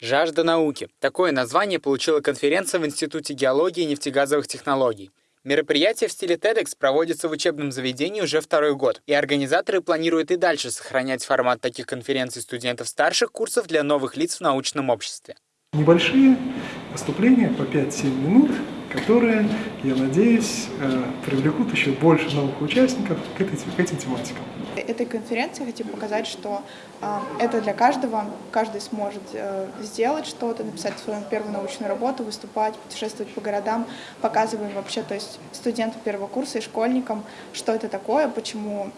Жажда науки. Такое название получила конференция в Институте геологии и нефтегазовых технологий. Мероприятие в стиле TEDx проводится в учебном заведении уже второй год, и организаторы планируют и дальше сохранять формат таких конференций студентов старших курсов для новых лиц в научном обществе. Небольшие выступления по 5-7 минут которые, я надеюсь, э, привлекут еще больше новых участников к, этой, к этим тематикам. Этой конференции хотим показать, что э, это для каждого, каждый сможет э, сделать что-то, написать свою первую научную работу, выступать, путешествовать по городам, показываем вообще, то есть студентам первого курса и школьникам, что это такое, почему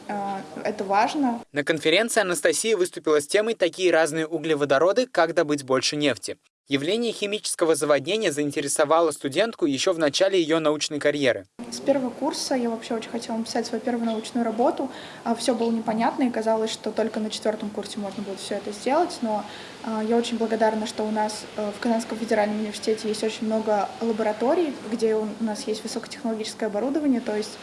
это важно. На конференции Анастасия выступила с темой «Такие разные углеводороды, как добыть больше нефти». Явление химического заводнения заинтересовало студентку еще в начале ее научной карьеры. С первого курса я вообще очень хотела написать свою первую научную работу. А, все было непонятно, и казалось, что только на четвертом курсе можно будет все это сделать. Но а, я очень благодарна, что у нас э, в Казанском федеральном университете есть очень много лабораторий, где у нас есть высокотехнологическое оборудование. То есть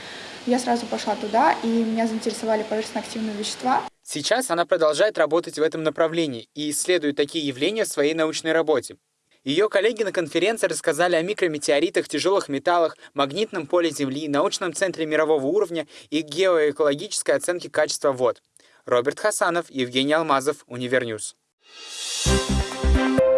я сразу пошла туда, и меня заинтересовали поверхностно-активные вещества. Сейчас она продолжает работать в этом направлении и исследует такие явления в своей научной работе. Ее коллеги на конференции рассказали о микрометеоритах, тяжелых металлах, магнитном поле Земли, научном центре мирового уровня и геоэкологической оценке качества вод. Роберт Хасанов, Евгений Алмазов, Универньюз. Thank you